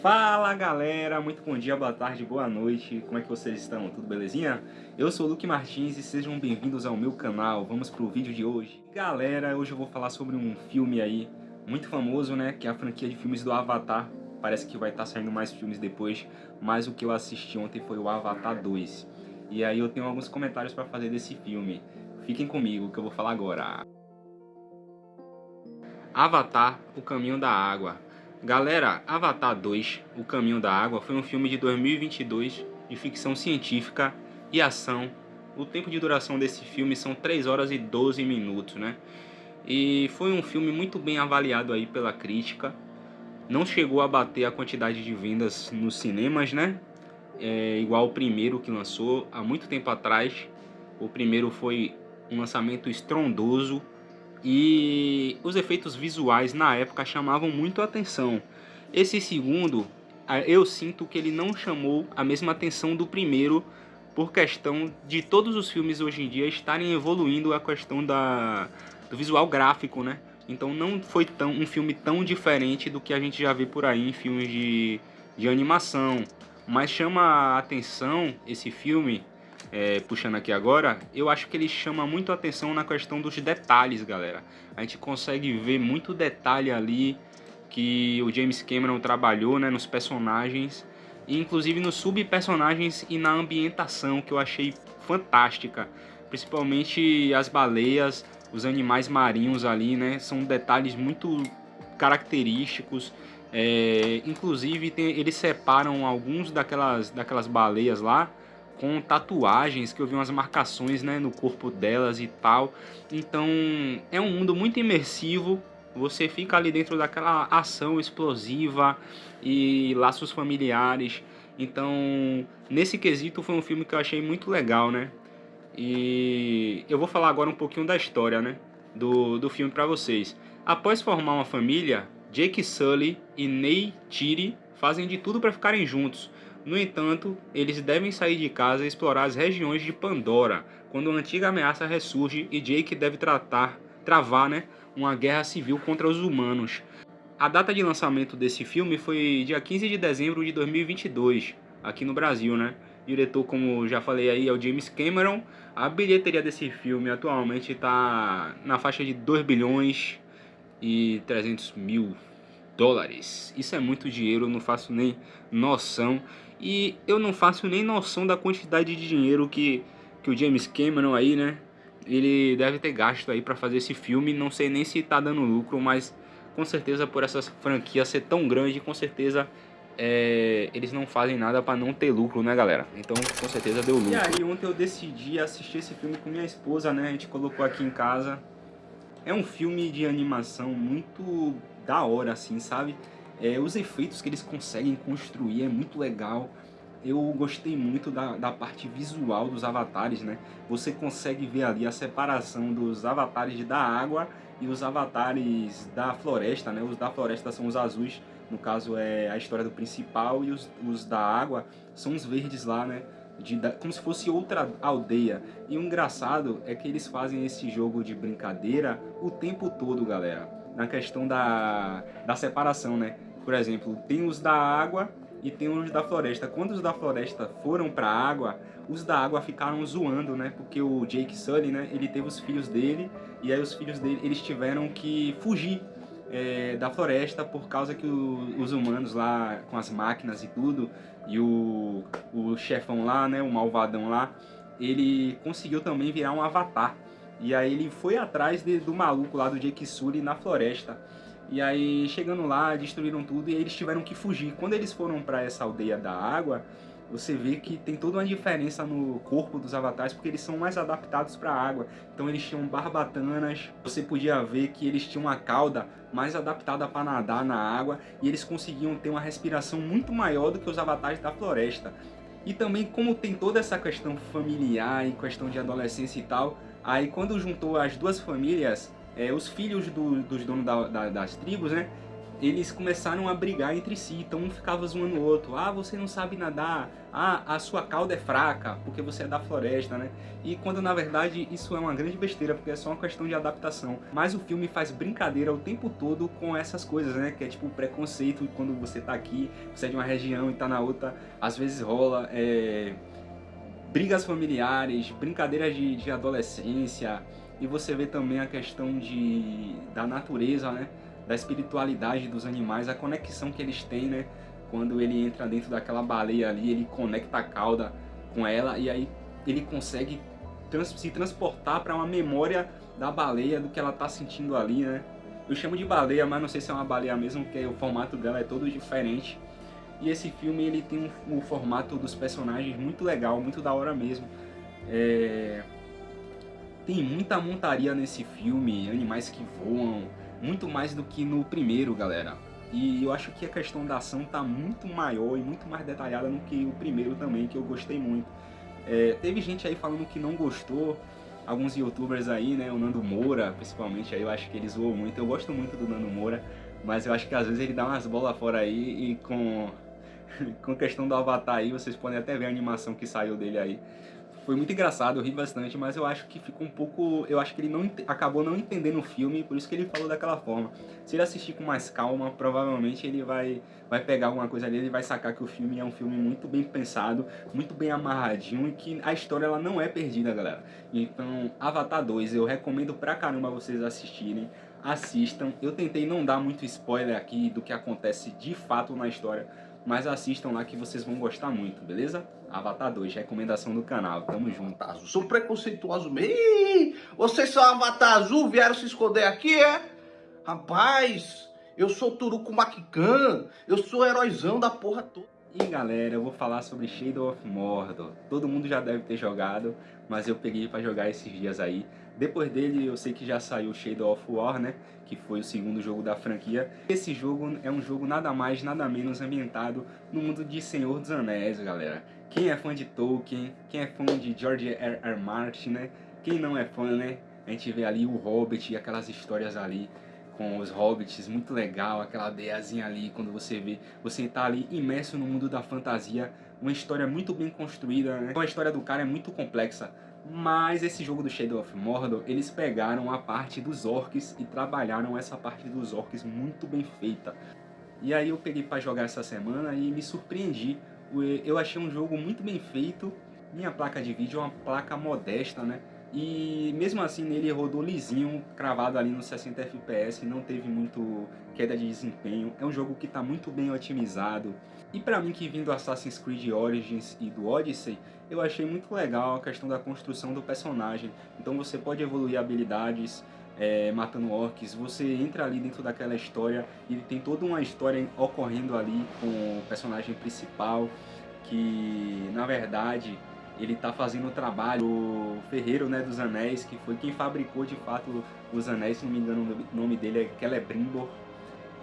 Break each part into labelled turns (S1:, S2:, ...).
S1: Fala galera, muito bom dia, boa tarde, boa noite, como é que vocês estão? Tudo belezinha? Eu sou o Luke Martins e sejam bem-vindos ao meu canal, vamos pro vídeo de hoje. Galera, hoje eu vou falar sobre um filme aí muito famoso, né, que é a franquia de filmes do Avatar. Parece que vai estar tá saindo mais filmes depois, mas o que eu assisti ontem foi o Avatar 2. E aí eu tenho alguns comentários para fazer desse filme. Fiquem comigo que eu vou falar agora. Avatar, O Caminho da Água Galera, Avatar 2, O Caminho da Água foi um filme de 2022 de ficção científica e ação. O tempo de duração desse filme são 3 horas e 12 minutos, né? E foi um filme muito bem avaliado aí pela crítica. Não chegou a bater a quantidade de vendas nos cinemas, né? É igual o primeiro que lançou há muito tempo atrás. O primeiro foi um lançamento estrondoso, e os efeitos visuais na época chamavam muito a atenção. Esse segundo, eu sinto que ele não chamou a mesma atenção do primeiro por questão de todos os filmes hoje em dia estarem evoluindo a questão da, do visual gráfico, né? Então não foi tão, um filme tão diferente do que a gente já vê por aí em filmes de, de animação. Mas chama a atenção esse filme é, puxando aqui agora, eu acho que ele chama muito atenção na questão dos detalhes, galera. A gente consegue ver muito detalhe ali que o James Cameron trabalhou né, nos personagens, inclusive nos subpersonagens e na ambientação, que eu achei fantástica. Principalmente as baleias, os animais marinhos ali, né? São detalhes muito característicos. É, inclusive tem, eles separam alguns daquelas, daquelas baleias lá com tatuagens, que eu vi umas marcações né, no corpo delas e tal. Então é um mundo muito imersivo, você fica ali dentro daquela ação explosiva e laços familiares. Então, nesse quesito foi um filme que eu achei muito legal, né? E eu vou falar agora um pouquinho da história, né? Do, do filme para vocês. Após formar uma família, Jake Sully e Ney Tiri fazem de tudo para ficarem juntos, no entanto, eles devem sair de casa e explorar as regiões de Pandora, quando uma antiga ameaça ressurge e Jake deve tratar, travar né, uma guerra civil contra os humanos. A data de lançamento desse filme foi dia 15 de dezembro de 2022, aqui no Brasil, né? Diretor, como já falei aí, é o James Cameron. A bilheteria desse filme atualmente está na faixa de 2 bilhões e 300 mil dólares. Isso é muito dinheiro, não faço nem noção. E eu não faço nem noção da quantidade de dinheiro que, que o James Cameron aí, né? Ele deve ter gasto aí para fazer esse filme. Não sei nem se tá dando lucro, mas com certeza por essa franquia ser tão grande, com certeza é, eles não fazem nada para não ter lucro, né, galera? Então, com certeza deu lucro. E aí, ontem eu decidi assistir esse filme com minha esposa, né? A gente colocou aqui em casa. É um filme de animação muito da hora, assim, sabe? É, os efeitos que eles conseguem construir é muito legal. Eu gostei muito da, da parte visual dos avatares, né? Você consegue ver ali a separação dos avatares da água e os avatares da floresta, né? Os da floresta são os azuis, no caso é a história do principal, e os, os da água são os verdes lá, né? De, como se fosse outra aldeia. E o engraçado é que eles fazem esse jogo de brincadeira o tempo todo, galera. Na questão da, da separação, né? Por exemplo, tem os da água e tem os da floresta. Quando os da floresta foram para a água, os da água ficaram zoando, né? Porque o Jake Sully, né? Ele teve os filhos dele e aí os filhos dele eles tiveram que fugir é, da floresta por causa que o, os humanos lá com as máquinas e tudo e o, o chefão lá, né? O malvadão lá, ele conseguiu também virar um avatar. E aí ele foi atrás de, do maluco lá do Jake Sully na floresta. E aí, chegando lá, destruíram tudo e eles tiveram que fugir. Quando eles foram para essa aldeia da água, você vê que tem toda uma diferença no corpo dos avatares, porque eles são mais adaptados para a água. Então eles tinham barbatanas, você podia ver que eles tinham uma cauda mais adaptada para nadar na água, e eles conseguiam ter uma respiração muito maior do que os avatares da floresta. E também como tem toda essa questão familiar e questão de adolescência e tal, aí quando juntou as duas famílias, é, os filhos do, dos donos da, da, das tribos, né? eles começaram a brigar entre si, então um ficava zoando o outro. Ah, você não sabe nadar. Ah, a sua cauda é fraca, porque você é da floresta, né? E quando na verdade isso é uma grande besteira, porque é só uma questão de adaptação. Mas o filme faz brincadeira o tempo todo com essas coisas, né? Que é tipo preconceito quando você tá aqui, você é de uma região e tá na outra. Às vezes rola é... brigas familiares, brincadeiras de, de adolescência. E você vê também a questão de, da natureza, né? da espiritualidade dos animais, a conexão que eles têm, né? Quando ele entra dentro daquela baleia ali, ele conecta a cauda com ela e aí ele consegue trans se transportar para uma memória da baleia, do que ela tá sentindo ali, né? Eu chamo de baleia, mas não sei se é uma baleia mesmo, porque o formato dela é todo diferente. E esse filme ele tem um, um formato dos personagens muito legal, muito da hora mesmo. É... Tem muita montaria nesse filme, animais que voam, muito mais do que no primeiro, galera. E eu acho que a questão da ação tá muito maior e muito mais detalhada do que o primeiro também, que eu gostei muito. É, teve gente aí falando que não gostou, alguns youtubers aí, né, o Nando Moura, principalmente, aí eu acho que ele zoou muito. Eu gosto muito do Nando Moura, mas eu acho que às vezes ele dá umas bolas fora aí e com, com a questão do Avatar aí, vocês podem até ver a animação que saiu dele aí. Foi muito engraçado, eu ri bastante, mas eu acho que ficou um pouco... Eu acho que ele não acabou não entendendo o filme, por isso que ele falou daquela forma. Se ele assistir com mais calma, provavelmente ele vai, vai pegar alguma coisa ali e vai sacar que o filme é um filme muito bem pensado, muito bem amarradinho e que a história ela não é perdida, galera. Então, Avatar 2 eu recomendo pra caramba vocês assistirem assistam. Eu tentei não dar muito spoiler aqui do que acontece de fato na história, mas assistam lá que vocês vão gostar muito, beleza? Avatar 2, recomendação do canal, tamo junto.
S2: Azul. São preconceituosos mesmo. Vocês são Avatar Azul, vieram se esconder aqui, é? Rapaz, eu sou Turuco Makikan, eu sou heróizão da porra toda.
S1: E galera, eu vou falar sobre Shadow of Mordor. Todo mundo já deve ter jogado, mas eu peguei para jogar esses dias aí. Depois dele, eu sei que já saiu Shadow of War, né? Que foi o segundo jogo da franquia. Esse jogo é um jogo nada mais, nada menos ambientado no mundo de Senhor dos Anéis, galera. Quem é fã de Tolkien, quem é fã de George R. R. Martin, né? Quem não é fã, né? A gente vê ali o Hobbit e aquelas histórias ali com os hobbits, muito legal, aquela aldeiazinha ali, quando você vê, você tá ali imerso no mundo da fantasia, uma história muito bem construída, né? A história do cara é muito complexa, mas esse jogo do Shadow of Mordor, eles pegaram a parte dos orcs e trabalharam essa parte dos orcs muito bem feita. E aí eu peguei para jogar essa semana e me surpreendi. Eu achei um jogo muito bem feito, minha placa de vídeo é uma placa modesta, né? E mesmo assim nele rodou lisinho, cravado ali no 60 FPS, não teve muito queda de desempenho. É um jogo que está muito bem otimizado. E para mim que vim do Assassin's Creed Origins e do Odyssey, eu achei muito legal a questão da construção do personagem. Então você pode evoluir habilidades é, matando orcs, você entra ali dentro daquela história e tem toda uma história ocorrendo ali com o personagem principal, que na verdade ele está fazendo o trabalho o Ferreiro né, dos Anéis, que foi quem fabricou de fato os anéis, se não me engano o nome dele é Celebrimbor.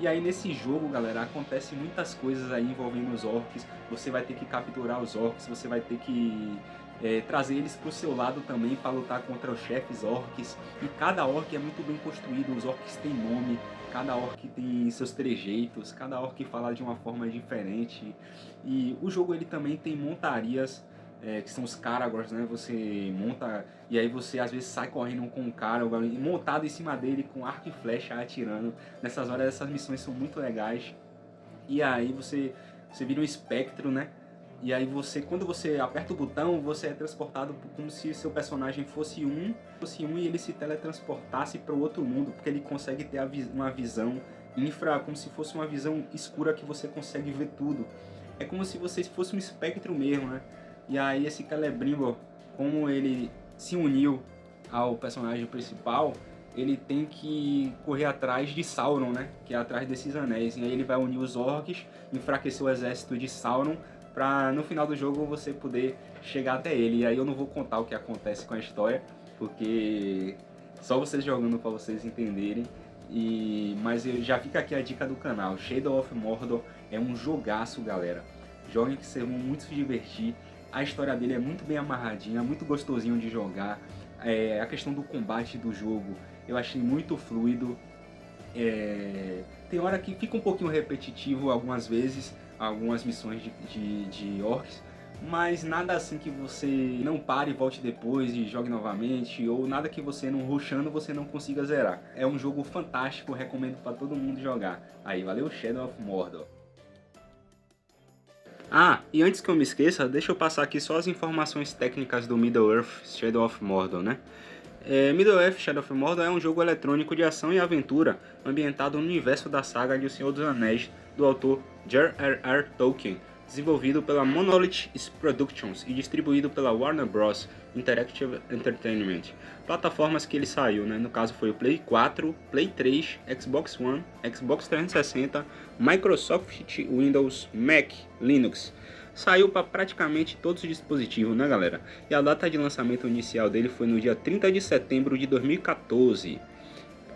S1: E aí nesse jogo, galera, acontece muitas coisas aí envolvendo os orcs. Você vai ter que capturar os orcs, você vai ter que é, trazer eles para o seu lado também para lutar contra os chefes orcs. E cada orc é muito bem construído, os orcs têm nome, cada orc tem seus trejeitos, cada orc fala de uma forma diferente. E o jogo ele também tem montarias é, que são os Karagors, né? Você monta e aí você às vezes sai correndo com um cara montado em cima dele com arco e flecha atirando. Nessas horas essas missões são muito legais. E aí você, você vira um espectro, né? E aí você, quando você aperta o botão, você é transportado como se seu personagem fosse um, fosse um e ele se teletransportasse para o outro mundo, porque ele consegue ter uma visão infra, como se fosse uma visão escura que você consegue ver tudo. É como se você fosse um espectro mesmo, né? E aí esse Celebrimbor, como ele se uniu ao personagem principal, ele tem que correr atrás de Sauron, né? Que é atrás desses anéis. E aí ele vai unir os orcs, enfraquecer o exército de Sauron, pra no final do jogo você poder chegar até ele. E aí eu não vou contar o que acontece com a história, porque só vocês jogando para vocês entenderem. E, mas já fica aqui a dica do canal, Shadow of Mordor é um jogaço, galera. Joguem que vocês vão muito se divertir. A história dele é muito bem amarradinha, muito gostosinho de jogar. É, a questão do combate do jogo eu achei muito fluido. É... Tem hora que fica um pouquinho repetitivo algumas vezes, algumas missões de, de, de orcs, mas nada assim que você não pare e volte depois e jogue novamente, ou nada que você não rushando você não consiga zerar. É um jogo fantástico, recomendo para todo mundo jogar. Aí, valeu Shadow of Mordor. Ah, e antes que eu me esqueça, deixa eu passar aqui só as informações técnicas do Middle-earth Shadow of Mordor, né? É, Middle-earth Shadow of Mordor é um jogo eletrônico de ação e aventura ambientado no universo da saga de O Senhor dos Anéis, do autor J.R.R. Tolkien, desenvolvido pela Monolith Productions e distribuído pela Warner Bros. Interactive Entertainment. Plataformas que ele saiu, né? no caso foi o Play 4, Play 3, Xbox One, Xbox 360, Microsoft Windows, Mac, Linux. Saiu para praticamente todos os dispositivos, né galera? E a data de lançamento inicial dele foi no dia 30 de setembro de 2014.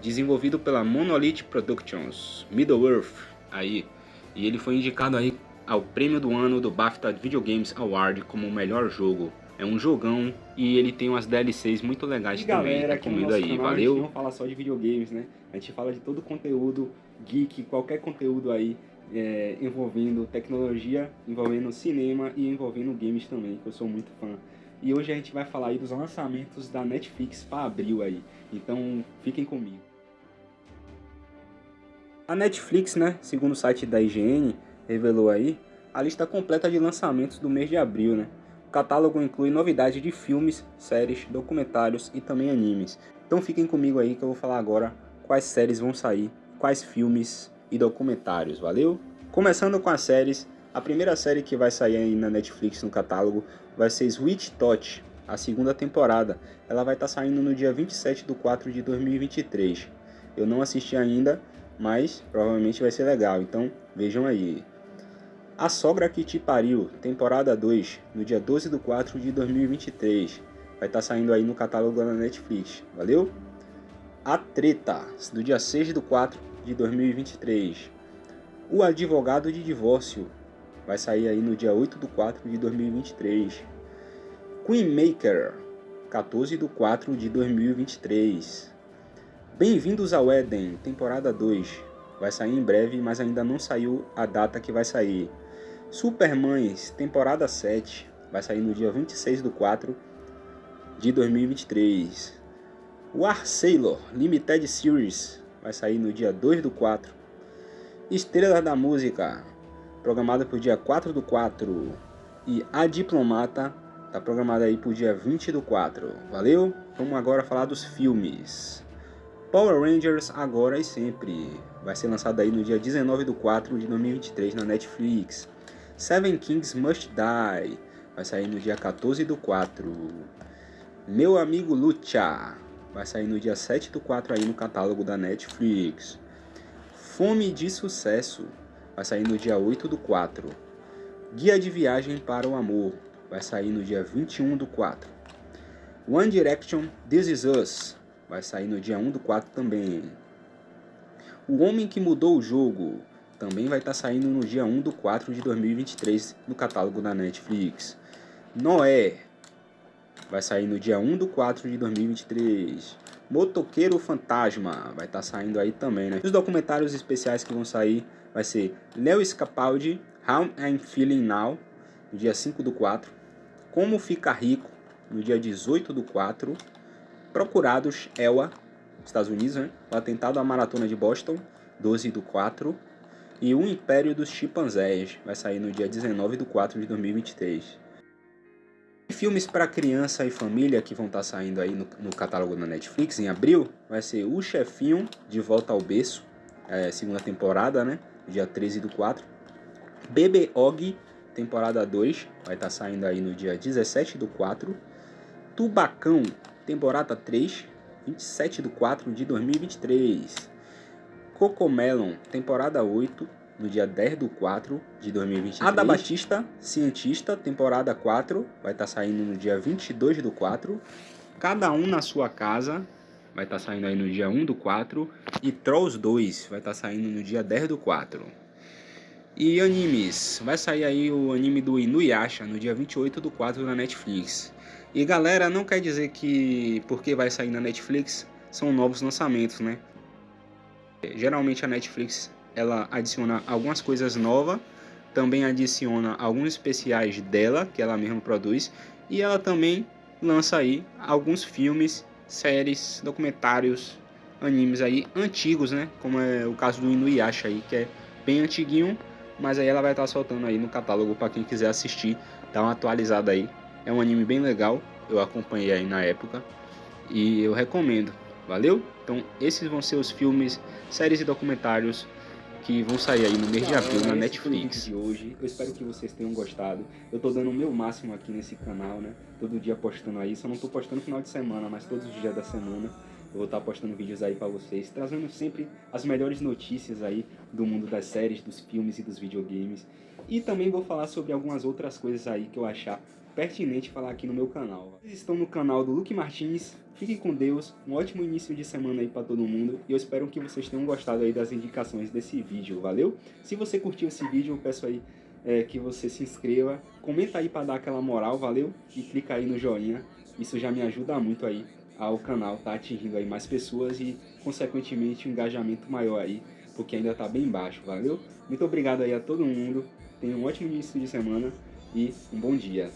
S1: Desenvolvido pela Monolith Productions, Middle-earth, aí. E ele foi indicado aí ao prêmio do ano do BAFTA Video Games Award como o melhor jogo. É um jogão e ele tem umas DLCs muito legais
S3: e
S1: também,
S3: galera,
S1: recomendo aí,
S3: canal,
S1: valeu?
S3: A gente não fala só de videogames, né? A gente fala de todo conteúdo geek, qualquer conteúdo aí é, envolvendo tecnologia, envolvendo cinema e envolvendo games também, que eu sou muito fã. E hoje a gente vai falar aí dos lançamentos da Netflix para abril aí. Então fiquem comigo.
S1: A Netflix, né, segundo o site da IGN, revelou aí a lista completa de lançamentos do mês de abril, né? O catálogo inclui novidades de filmes, séries, documentários e também animes. Então fiquem comigo aí que eu vou falar agora quais séries vão sair, quais filmes e documentários, valeu? Começando com as séries, a primeira série que vai sair aí na Netflix no catálogo vai ser Sweet Touch, a segunda temporada. Ela vai estar tá saindo no dia 27 de 4 de 2023. Eu não assisti ainda, mas provavelmente vai ser legal, então vejam aí. A Sogra que Te Pariu, temporada 2, no dia 12 de 4 de 2023. Vai estar tá saindo aí no catálogo da Netflix, valeu? A Treta, do dia 6 de 4 de 2023. O Advogado de Divórcio, vai sair aí no dia 8 de 4 de 2023. Queen Maker, 14 de 4 de 2023. Bem-vindos ao Éden, temporada 2. Vai sair em breve, mas ainda não saiu a data que vai sair. Supermães, temporada 7, vai sair no dia 26 de 4 de 2023. War Sailor Limited Series vai sair no dia 2 do 4. Estrelas da Música, programada para o dia 4 do 4. E A Diplomata, tá programada aí para o dia 20 do 4. Valeu? Vamos agora falar dos filmes. Power Rangers Agora e Sempre, vai ser lançado aí no dia 19 do 4 de 2023 na Netflix. Seven Kings Must Die. Vai sair no dia 14 do 4. Meu Amigo Lucha. Vai sair no dia 7 do 4 aí no catálogo da Netflix. Fome de Sucesso. Vai sair no dia 8 do 4. Guia de Viagem para o Amor. Vai sair no dia 21 do 4. One Direction This Is Us. Vai sair no dia 1 do 4 também. O Homem que Mudou o Jogo também vai estar tá saindo no dia 1 do 4 de 2023 no catálogo da Netflix. Noé vai sair no dia 1 do 4 de 2023. Motoqueiro Fantasma vai estar tá saindo aí também, né? Os documentários especiais que vão sair vai ser Leo Scapaldi, How I'm Feeling Now, no dia 5 do 4. Como Ficar Rico, no dia 18 do 4. Procurados, ELA, Estados Unidos, né? O atentado à maratona de Boston, 12 do 4 e O Império dos Chimpanzés, vai sair no dia 19 de 4 de 2023. E filmes para criança e família que vão estar tá saindo aí no, no, catálogo da Netflix em abril, vai ser O Chefinho, De Volta ao Berço, é, segunda temporada, né? Dia 13 do 4. Bebê Og, temporada 2, vai estar tá saindo aí no dia 17 do 4. Tubacão, temporada 3, 27 do 4 de 2023. Cocomelon, temporada 8, no dia 10 do 4 de 2023. Ada Batista, Cientista, temporada 4, vai estar tá saindo no dia 22 do 4. Cada um na sua casa, vai estar tá saindo aí no dia 1 do 4. E Trolls 2, vai estar tá saindo no dia 10 do 4. E animes, vai sair aí o anime do Inuyasha no dia 28 do 4 na Netflix. E galera, não quer dizer que porque vai sair na Netflix são novos lançamentos, né?
S3: Geralmente a Netflix ela adiciona algumas coisas novas, também adiciona alguns especiais dela, que ela mesma produz, e ela também lança aí alguns filmes, séries, documentários, animes aí antigos, né? Como é o caso do Inuyasha aí, que é bem antiguinho, mas aí ela vai estar soltando aí no catálogo para quem quiser assistir, dar uma atualizada aí. É um anime bem legal, eu acompanhei aí na época e eu recomendo. Valeu? Então esses vão ser os filmes, séries e documentários que vão sair aí no mês de abril na Netflix.
S1: de hoje. Eu espero que vocês tenham gostado. Eu tô dando o meu máximo aqui nesse canal, né? Todo dia postando aí. Só não tô postando no final de semana, mas todos os dias da semana. Eu vou estar postando vídeos aí para vocês, trazendo sempre as melhores notícias aí do mundo das séries, dos filmes e dos videogames. E também vou falar sobre algumas outras coisas aí que eu achar pertinente falar aqui no meu canal. Vocês estão no canal do Luke Martins, fiquem com Deus, um ótimo início de semana aí para todo mundo e eu espero que vocês tenham gostado aí das indicações desse vídeo, valeu? Se você curtiu esse vídeo, eu peço aí é, que você se inscreva, comenta aí para dar aquela moral, valeu? E clica aí no joinha, isso já me ajuda muito aí ao canal tá atingindo aí mais pessoas e consequentemente um engajamento maior aí, porque ainda tá bem baixo, valeu? Muito obrigado aí a todo mundo, tenha um ótimo início de semana e um bom dia.